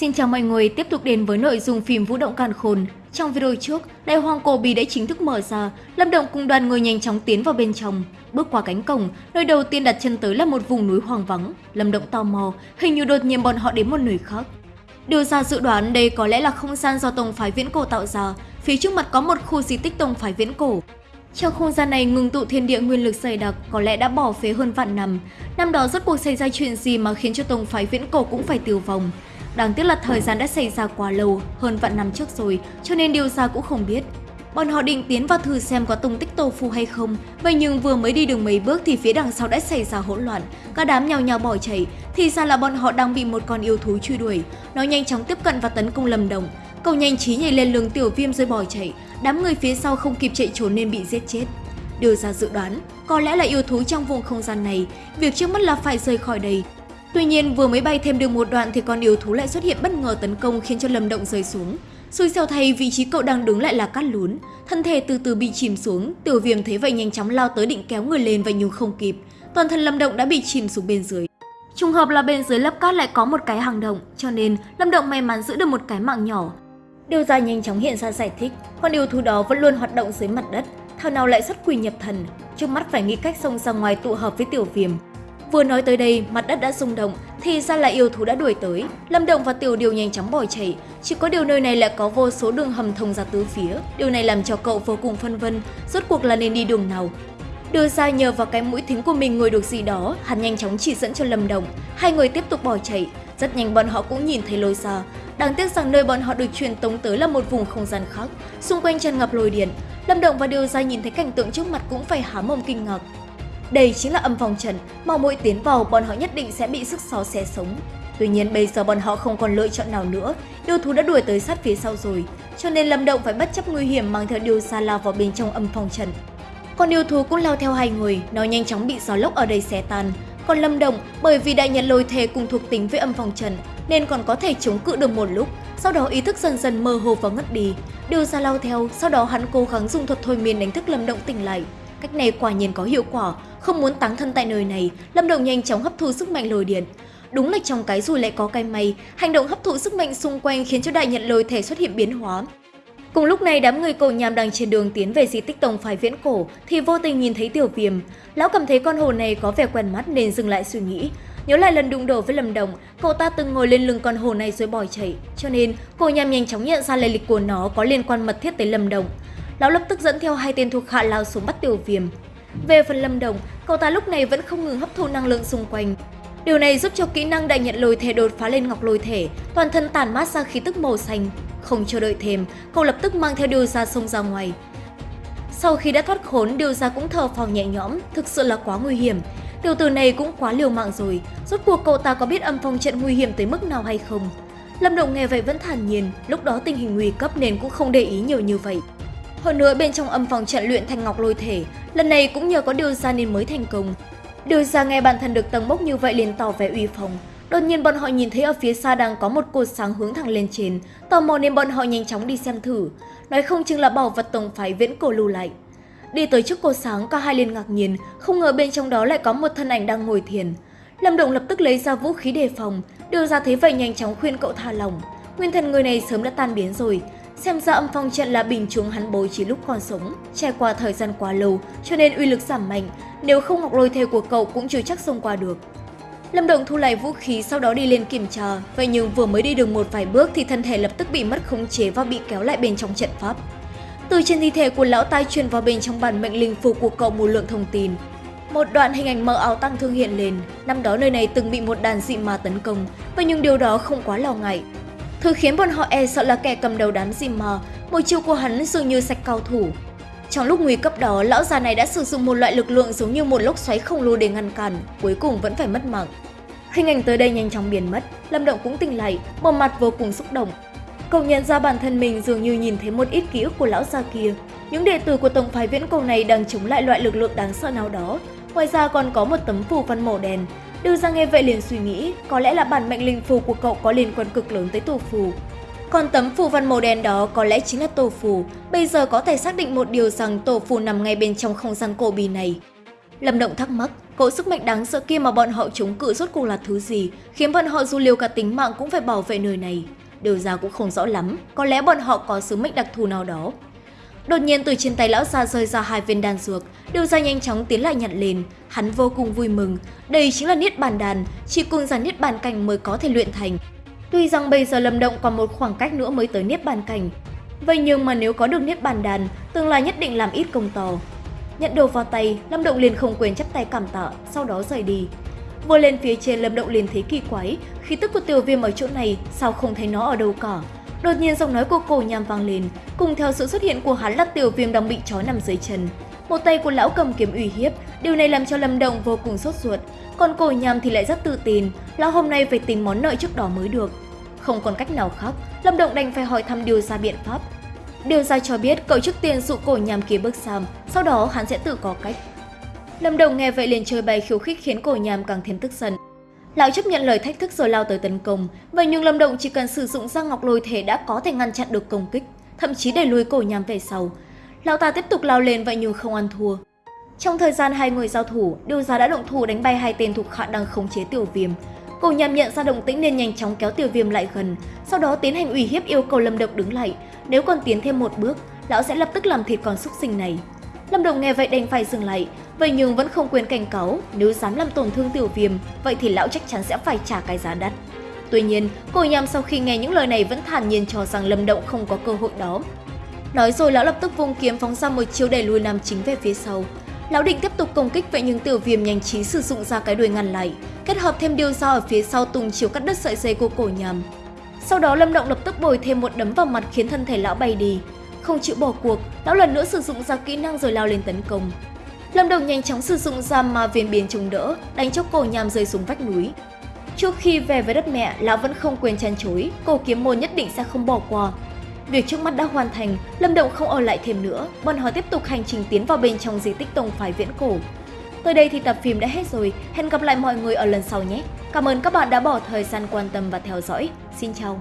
Xin chào mọi người, tiếp tục đến với nội dung phim Vũ động càn khôn. Trong video trước, Đại Hoàng Cổ Bì đã chính thức mở ra, Lâm Động cùng đoàn người nhanh chóng tiến vào bên trong. Bước qua cánh cổng, nơi đầu tiên đặt chân tới là một vùng núi hoang vắng. Lâm Động tò mò, hình như đột nhiên bọn họ đến một nơi khác. Điều ra dự đoán đây có lẽ là không gian do Tông Phái Viễn Cổ tạo ra, phía trước mặt có một khu di tích Tông Phái Viễn Cổ. Trong không gian này ngừng tụ thiên địa nguyên lực dày đặc có lẽ đã bỏ phế hơn vạn năm. Năm đó rốt cuộc xảy ra chuyện gì mà khiến cho Tông Phái Viễn Cổ cũng phải tiêu vong. Đáng tiếc là thời gian đã xảy ra quá lâu, hơn vạn năm trước rồi, cho nên điều ra cũng không biết. Bọn họ định tiến vào thử xem có tung tích tổ phù hay không, vậy nhưng vừa mới đi được mấy bước thì phía đằng sau đã xảy ra hỗn loạn, cả đám nhào nhào bỏ chạy, thì ra là bọn họ đang bị một con yêu thú truy đuổi. Nó nhanh chóng tiếp cận và tấn công lầm Đồng. Cậu nhanh trí nhảy lên lưng tiểu viêm rồi bỏ chạy, đám người phía sau không kịp chạy trốn nên bị giết chết. Điều ra dự đoán, có lẽ là yêu thú trong vùng không gian này, việc trước mắt là phải rời khỏi đây, Tuy nhiên, vừa mới bay thêm được một đoạn thì con yêu thú lại xuất hiện bất ngờ tấn công khiến cho Lâm Động rơi xuống. Xui xẻo thay vị trí cậu đang đứng lại là cát lún, thân thể từ từ bị chìm xuống, Tiểu Viêm thấy vậy nhanh chóng lao tới định kéo người lên và nhưng không kịp. Toàn thân Lâm Động đã bị chìm xuống bên dưới. Trùng hợp là bên dưới lớp cát lại có một cái hang động, cho nên Lâm Động may mắn giữ được một cái mạng nhỏ. Điều ra nhanh chóng hiện ra giải thích, con yêu thú đó vẫn luôn hoạt động dưới mặt đất, thảo nào lại xuất quỷ nhập thần, trước mắt phải nghĩ cách xông ra ngoài tụ hợp với Tiểu Viêm. Vừa nói tới đây, mặt đất đã rung động, thì ra là yêu thú đã đuổi tới. Lâm Động và Tiểu Điều nhanh chóng bỏ chạy, chỉ có điều nơi này lại có vô số đường hầm thông ra tứ phía. Điều này làm cho cậu vô cùng phân vân, rốt cuộc là nên đi đường nào. Đưa ra nhờ vào cái mũi thính của mình ngồi được gì đó, hắn nhanh chóng chỉ dẫn cho Lâm Động. Hai người tiếp tục bỏ chạy, rất nhanh bọn họ cũng nhìn thấy lối xa. Đáng tiếc rằng nơi bọn họ được truyền tống tới là một vùng không gian khác, xung quanh tràn ngập lôi điện. Lâm Động và Điều Gia nhìn thấy cảnh tượng trước mặt cũng phải há mồm kinh ngạc. Đây chính là âm phòng trận, mà mỗi tiến vào bọn họ nhất định sẽ bị sức gió xé sống. Tuy nhiên bây giờ bọn họ không còn lựa chọn nào nữa, yêu thú đã đuổi tới sát phía sau rồi, cho nên Lâm Động phải bất chấp nguy hiểm mang theo điều xa lao vào bên trong âm phòng trận. Còn yêu thú cũng lao theo hai người, nó nhanh chóng bị gió lốc ở đây xé tan. Còn Lâm Động, bởi vì đại nhận lôi thề cùng thuộc tính với âm phòng trận, nên còn có thể chống cự được một lúc, sau đó ý thức dần dần mơ hồ và ngất đi. Điều xa lao theo, sau đó hắn cố gắng dùng thuật thôi miên đánh thức Lâm Động tỉnh lại. Cách này quả nhiên có hiệu quả, không muốn táng thân tại nơi này, Lâm Đồng nhanh chóng hấp thu sức mạnh lôi điện. Đúng là trong cái rùi lại có cái may, hành động hấp thụ sức mạnh xung quanh khiến cho đại nhận lôi thể xuất hiện biến hóa. Cùng lúc này đám người cổ nhàm đang trên đường tiến về di tích tổng phái viễn cổ thì vô tình nhìn thấy tiểu viêm. Lão cảm thấy con hồ này có vẻ quen mắt nên dừng lại suy nghĩ. Nhớ lại lần đụng độ với Lâm Đồng, cậu ta từng ngồi lên lưng con hồ này rồi bỏ chạy, cho nên cổ nhàm nhanh chóng nhận ra lai lịch của nó có liên quan mật thiết tới Lâm Đồng. Lão lập tức dẫn theo hai tên thuộc hạ lao xuống bắt tiểu viêm. Về phần Lâm Đồng, cậu ta lúc này vẫn không ngừng hấp thu năng lượng xung quanh. Điều này giúp cho kỹ năng đại nhận lôi thể đột phá lên ngọc lôi thể, toàn thân tản mát ra khí tức màu xanh. Không chờ đợi thêm, cậu lập tức mang theo điều ra sông ra ngoài. Sau khi đã thoát khốn, điều ra cũng thở phào nhẹ nhõm, thực sự là quá nguy hiểm. Tiểu tử này cũng quá liều mạng rồi, rốt cuộc cậu ta có biết âm phong trận nguy hiểm tới mức nào hay không? Lâm Động nghe vậy vẫn thản nhiên, lúc đó tình hình nguy cấp nên cũng không để ý nhiều như vậy. Hơn nữa bên trong âm phòng trận luyện thanh ngọc lôi thể, lần này cũng nhờ có điều ra nên mới thành công. Điều ra nghe bản thân được tầng bốc như vậy liền tỏ vẻ uy phong. Đột nhiên bọn họ nhìn thấy ở phía xa đang có một cột sáng hướng thẳng lên trên, tò mò nên bọn họ nhanh chóng đi xem thử, nói không chừng là bảo vật tổng phái viễn cổ lưu lại. Đi tới trước cột sáng, cả hai liền ngạc nhiên, không ngờ bên trong đó lại có một thân ảnh đang ngồi thiền. Lâm Động lập tức lấy ra vũ khí đề phòng, đưa ra thấy vậy nhanh chóng khuyên cậu tha lòng Nguyên thần người này sớm đã tan biến rồi, Xem ra âm phong trận là bình chúng hắn bố trí lúc còn sống, trải qua thời gian quá lâu cho nên uy lực giảm mạnh, nếu không ngọc lôi thể của cậu cũng chưa chắc xông qua được. Lâm Động thu lại vũ khí sau đó đi lên kiểm tra, vậy nhưng vừa mới đi được một vài bước thì thân thể lập tức bị mất khống chế và bị kéo lại bên trong trận pháp. Từ trên thi thể của lão tai truyền vào bên trong bản mệnh linh phù của cậu một lượng thông tin. Một đoạn hình ảnh mờ áo tăng thương hiện lên, năm đó nơi này từng bị một đàn dị ma tấn công, vậy nhưng điều đó không quá lo ngại, Thứ khiến bọn họ e sợ là kẻ cầm đầu đám dìm mà, một chiêu của hắn dường như sạch cao thủ. Trong lúc nguy cấp đó, lão già này đã sử dụng một loại lực lượng giống như một lốc xoáy khổng lồ để ngăn cản, cuối cùng vẫn phải mất mạng. Hình ảnh tới đây nhanh chóng biến mất, Lâm Động cũng tỉnh lại, bộ mặt vô cùng xúc động. Cậu nhận ra bản thân mình dường như nhìn thấy một ít ký ức của lão già kia. Những đệ tử của tổng phái viễn cầu này đang chống lại loại lực lượng đáng sợ nào đó. Ngoài ra còn có một tấm phù văn màu đen, Đưa ra nghe vậy liền suy nghĩ, có lẽ là bản mệnh linh phù của cậu có liên quan cực lớn tới tổ phù. Còn tấm phù văn màu đen đó có lẽ chính là tổ phù, bây giờ có thể xác định một điều rằng tổ phù nằm ngay bên trong không gian cổ bì này. Lâm Động thắc mắc, cỗ sức mạnh đáng sợ kia mà bọn họ chống cự rốt cuộc là thứ gì, khiến bọn họ dù liều cả tính mạng cũng phải bảo vệ nơi này. Điều ra cũng không rõ lắm, có lẽ bọn họ có sứ mệnh đặc thù nào đó. Đột nhiên từ trên tay lão già rơi ra hai viên đan dược, điều ra nhanh chóng tiến lại nhận lên, hắn vô cùng vui mừng. Đây chính là niết bàn đàn, chỉ cùng giàn niết bàn cảnh mới có thể luyện thành. Tuy rằng bây giờ Lâm Động còn một khoảng cách nữa mới tới niết bàn cảnh, vậy nhưng mà nếu có được niết bàn đàn, tương lai nhất định làm ít công to. Nhận đồ vào tay, Lâm Động liền không quên chắp tay cảm tạ, sau đó rời đi. Vừa lên phía trên Lâm Động liền thấy kỳ quái, khí tức của tiểu viêm ở chỗ này sao không thấy nó ở đâu cả. Đột nhiên giọng nói của cổ nhằm vang lên, cùng theo sự xuất hiện của hắn là tiểu viêm đang bị trói nằm dưới chân. Một tay của lão cầm kiếm uy hiếp, điều này làm cho Lâm Động vô cùng sốt ruột. Còn cổ nhằm thì lại rất tự tin, lão hôm nay phải tính món nợ trước đó mới được. Không còn cách nào khác, Lâm Động đành phải hỏi thăm điều ra biện pháp. Điều ra cho biết cậu trước tiên dụ cổ nhằm kia bước sang, sau đó hắn sẽ tự có cách. Lâm Đồng nghe vậy liền chơi bày khiêu khích khiến cổ nhằm càng thêm tức giận. Lão chấp nhận lời thách thức rồi lao tới tấn công, vậy nhưng Lâm Động chỉ cần sử dụng ra ngọc lôi thể đã có thể ngăn chặn được công kích, thậm chí đẩy lùi cổ nhằm về sau. Lão ta tiếp tục lao lên vậy nhưng không ăn thua. Trong thời gian hai người giao thủ, Điều Giá đã động thủ đánh bay hai tên thuộc hạ đang khống chế Tiểu Viêm. Cổ nhằm nhận ra động tĩnh nên nhanh chóng kéo Tiểu Viêm lại gần, sau đó tiến hành ủy hiếp yêu cầu Lâm Động đứng lại. Nếu còn tiến thêm một bước, lão sẽ lập tức làm thịt con súc sinh này. Lâm Đồng nghe vậy đành phải dừng lại, vậy nhưng vẫn không quên cảnh cáo, nếu dám làm tổn thương tiểu viêm, vậy thì lão chắc chắn sẽ phải trả cái giá đắt. Tuy nhiên, cô nhằm sau khi nghe những lời này vẫn thản nhiên cho rằng Lâm Động không có cơ hội đó. Nói rồi lão lập tức vung kiếm phóng ra một chiêu đẩy lùi nam chính về phía sau. Lão định tiếp tục công kích vậy nhưng tiểu viêm nhanh trí sử dụng ra cái đuôi ngăn lại, kết hợp thêm điều dao ở phía sau tung chiếu cắt đứt sợi dây của cổ nhằm. Sau đó Lâm Động lập tức bồi thêm một đấm vào mặt khiến thân thể lão bay đi, không chịu bỏ cuộc, lão lần nữa sử dụng ra kỹ năng rồi lao lên tấn công. Lâm Đồng nhanh chóng sử dụng ra ma viên biến chống đỡ, đánh cho cổ nhằm rơi xuống vách núi. Trước khi về với đất mẹ, lão vẫn không quên chăn chối, cổ kiếm môn nhất định sẽ không bỏ qua. Việc trước mắt đã hoàn thành, Lâm Động không ở lại thêm nữa, bọn họ tiếp tục hành trình tiến vào bên trong di tích tông phái viễn cổ. Tới đây thì tập phim đã hết rồi, hẹn gặp lại mọi người ở lần sau nhé. Cảm ơn các bạn đã bỏ thời gian quan tâm và theo dõi. Xin chào!